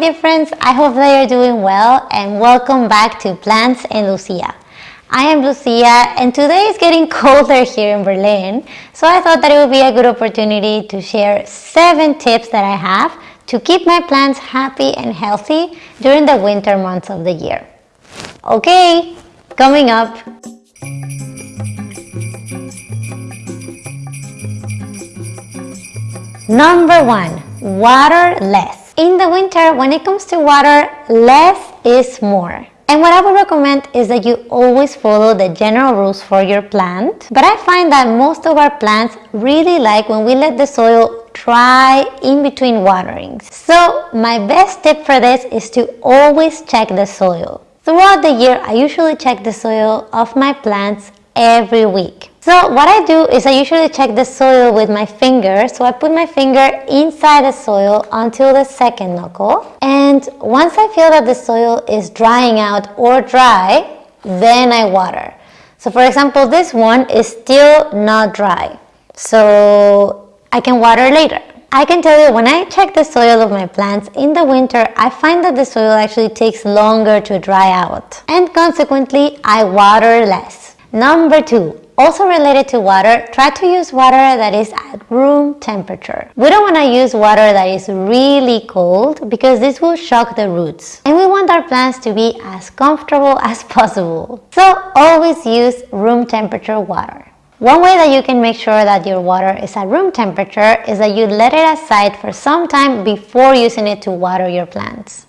dear friends, I hope that you're doing well and welcome back to Plants and Lucia. I am Lucia and today is getting colder here in Berlin, so I thought that it would be a good opportunity to share 7 tips that I have to keep my plants happy and healthy during the winter months of the year. Okay, coming up. Number 1. Water less. In the winter, when it comes to water, less is more. And what I would recommend is that you always follow the general rules for your plant. But I find that most of our plants really like when we let the soil dry in between waterings. So my best tip for this is to always check the soil. Throughout the year, I usually check the soil of my plants every week. So what I do is I usually check the soil with my finger. So I put my finger inside the soil until the second knuckle. And once I feel that the soil is drying out or dry, then I water. So for example, this one is still not dry. So I can water later. I can tell you when I check the soil of my plants in the winter, I find that the soil actually takes longer to dry out. And consequently, I water less. Number two, also related to water, try to use water that is at room temperature. We don't want to use water that is really cold because this will shock the roots. And we want our plants to be as comfortable as possible. So always use room temperature water. One way that you can make sure that your water is at room temperature is that you let it aside for some time before using it to water your plants.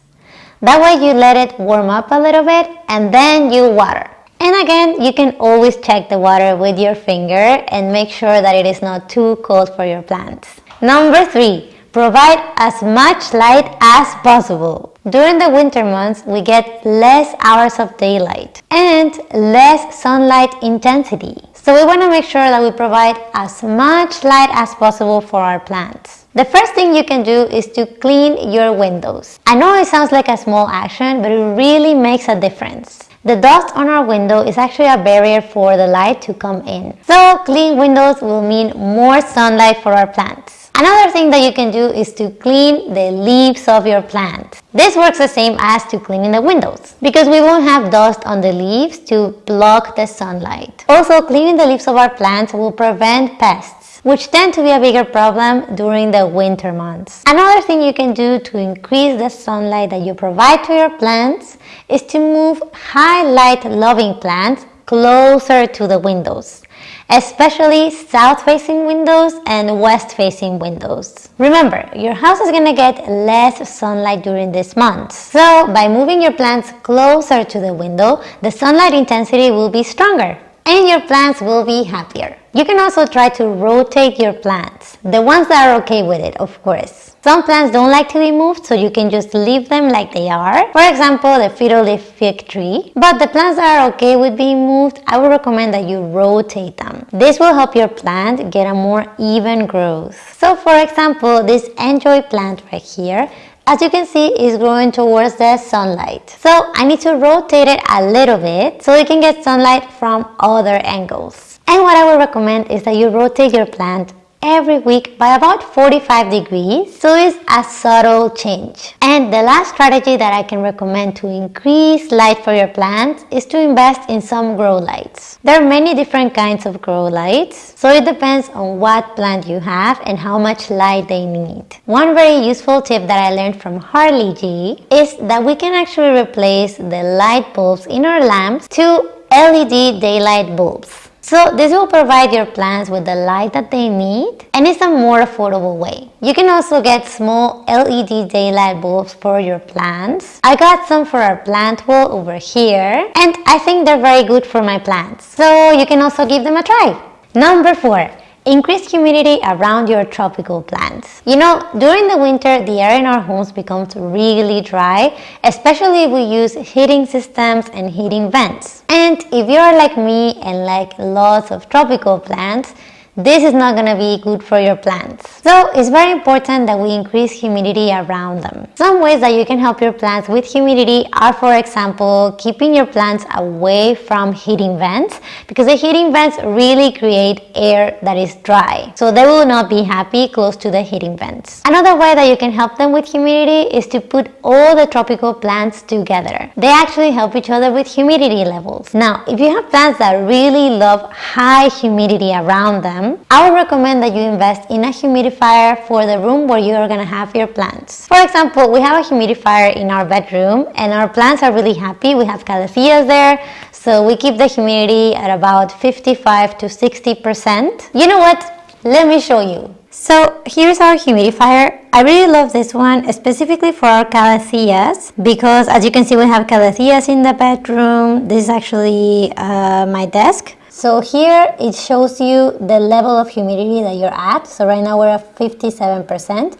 That way you let it warm up a little bit and then you water. And again, you can always check the water with your finger and make sure that it is not too cold for your plants. Number three, provide as much light as possible. During the winter months, we get less hours of daylight and less sunlight intensity. So we want to make sure that we provide as much light as possible for our plants. The first thing you can do is to clean your windows. I know it sounds like a small action, but it really makes a difference. The dust on our window is actually a barrier for the light to come in. So clean windows will mean more sunlight for our plants. Another thing that you can do is to clean the leaves of your plant. This works the same as to cleaning the windows because we won't have dust on the leaves to block the sunlight. Also, cleaning the leaves of our plants will prevent pests which tend to be a bigger problem during the winter months. Another thing you can do to increase the sunlight that you provide to your plants is to move high light loving plants closer to the windows especially south facing windows and west facing windows. Remember, your house is to get less sunlight during this month. So by moving your plants closer to the window, the sunlight intensity will be stronger and your plants will be happier. You can also try to rotate your plants, the ones that are okay with it, of course. Some plants don't like to be moved, so you can just leave them like they are. For example, the fiddle leaf fig tree. But the plants that are okay with being moved, I would recommend that you rotate them. This will help your plant get a more even growth. So for example, this enjoy plant right here, as you can see is growing towards the sunlight. So I need to rotate it a little bit so it can get sunlight from other angles. And what I would recommend is that you rotate your plant every week by about 45 degrees so it's a subtle change. And the last strategy that I can recommend to increase light for your plants is to invest in some grow lights. There are many different kinds of grow lights so it depends on what plant you have and how much light they need. One very useful tip that I learned from Harli G is that we can actually replace the light bulbs in our lamps to LED daylight bulbs so this will provide your plants with the light that they need and it's a more affordable way. You can also get small LED daylight bulbs for your plants. I got some for our plant wall over here and I think they're very good for my plants. So you can also give them a try. Number 4. Increase humidity around your tropical plants. You know, during the winter, the air in our homes becomes really dry, especially if we use heating systems and heating vents. And if you're like me and like lots of tropical plants, this is not going to be good for your plants. So it's very important that we increase humidity around them. Some ways that you can help your plants with humidity are for example keeping your plants away from heating vents because the heating vents really create air that is dry. So they will not be happy close to the heating vents. Another way that you can help them with humidity is to put all the tropical plants together. They actually help each other with humidity levels. Now if you have plants that really love high humidity around them them, I would recommend that you invest in a humidifier for the room where you are going to have your plants. For example, we have a humidifier in our bedroom and our plants are really happy. We have calatheas there, so we keep the humidity at about 55 to 60%. You know what? Let me show you. So here's our humidifier. I really love this one specifically for our calatheas because as you can see we have calatheas in the bedroom. This is actually uh, my desk. So here it shows you the level of humidity that you're at. So right now we're at 57%.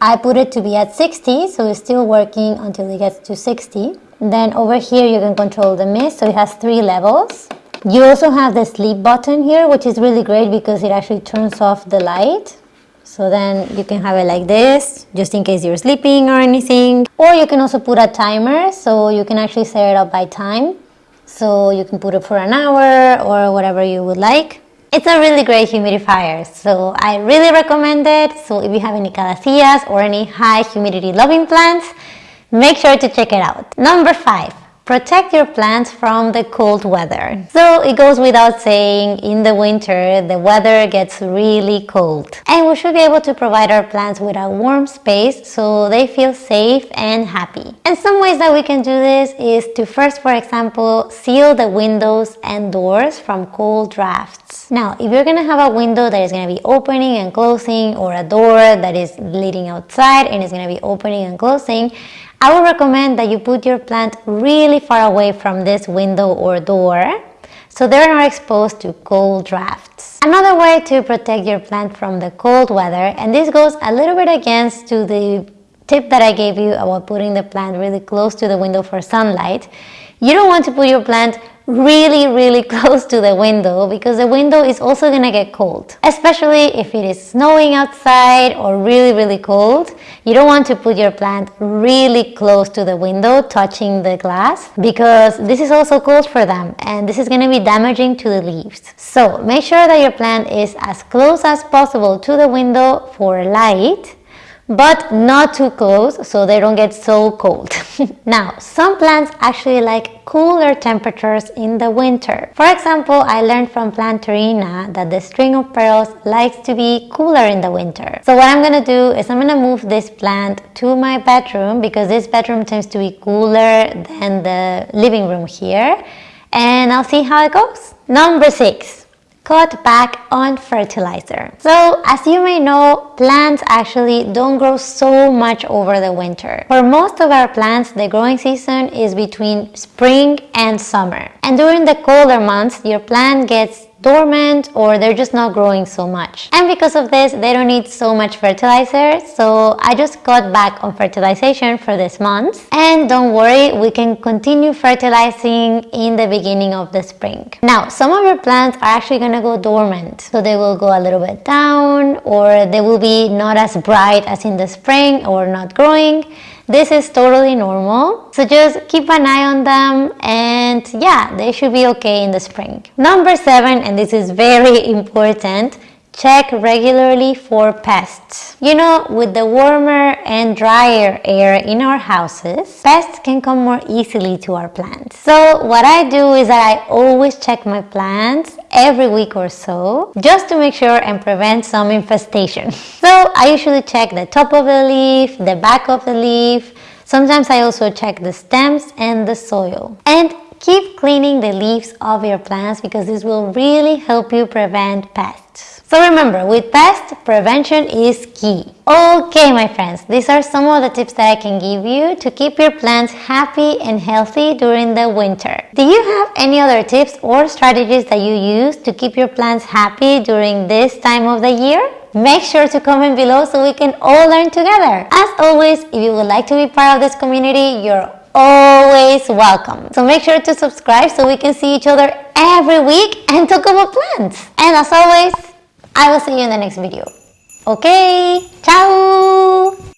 I put it to be at 60, so it's still working until it gets to 60. Then over here you can control the mist, so it has three levels. You also have the sleep button here, which is really great because it actually turns off the light. So then you can have it like this, just in case you're sleeping or anything. Or you can also put a timer, so you can actually set it up by time. So you can put it for an hour or whatever you would like. It's a really great humidifier, so I really recommend it. So if you have any calatheas or any high humidity loving plants, make sure to check it out. Number five, Protect your plants from the cold weather. So it goes without saying, in the winter, the weather gets really cold. And we should be able to provide our plants with a warm space so they feel safe and happy. And some ways that we can do this is to first, for example, seal the windows and doors from cold drafts. Now, if you're gonna have a window that is gonna be opening and closing or a door that is leading outside and is gonna be opening and closing, I would recommend that you put your plant really far away from this window or door so they're not exposed to cold drafts. Another way to protect your plant from the cold weather, and this goes a little bit against to the tip that I gave you about putting the plant really close to the window for sunlight, you don't want to put your plant really really close to the window because the window is also gonna get cold. Especially if it is snowing outside or really really cold. You don't want to put your plant really close to the window touching the glass because this is also cold for them and this is going to be damaging to the leaves. So make sure that your plant is as close as possible to the window for light but not too close so they don't get so cold. now, some plants actually like cooler temperatures in the winter. For example, I learned from Planterina that the string of pearls likes to be cooler in the winter. So what I'm gonna do is I'm gonna move this plant to my bedroom because this bedroom tends to be cooler than the living room here and I'll see how it goes. Number six, cut back on fertilizer. So as you may know, plants actually don't grow so much over the winter. For most of our plants, the growing season is between spring and summer. And during the colder months, your plant gets dormant or they're just not growing so much. And because of this, they don't need so much fertilizer. So I just cut back on fertilization for this month. And don't worry, we can continue fertilizing in the beginning of the spring. Now, some of your plants are actually gonna go dormant. So they will go a little bit down or they will be not as bright as in the spring or not growing. This is totally normal. So just keep an eye on them and yeah, they should be okay in the spring. Number seven, and this is very important, check regularly for pests. You know, with the warmer and drier air in our houses, pests can come more easily to our plants. So what I do is that I always check my plants every week or so just to make sure and prevent some infestation. So I usually check the top of the leaf, the back of the leaf, Sometimes I also check the stems and the soil. And keep cleaning the leaves of your plants because this will really help you prevent pests. So remember, with pests, prevention is key. Okay, my friends, these are some of the tips that I can give you to keep your plants happy and healthy during the winter. Do you have any other tips or strategies that you use to keep your plants happy during this time of the year? Make sure to comment below so we can all learn together. As always, if you would like to be part of this community, you're always welcome. So make sure to subscribe so we can see each other every week and talk about plants. And as always, I will see you in the next video. Okay, ciao!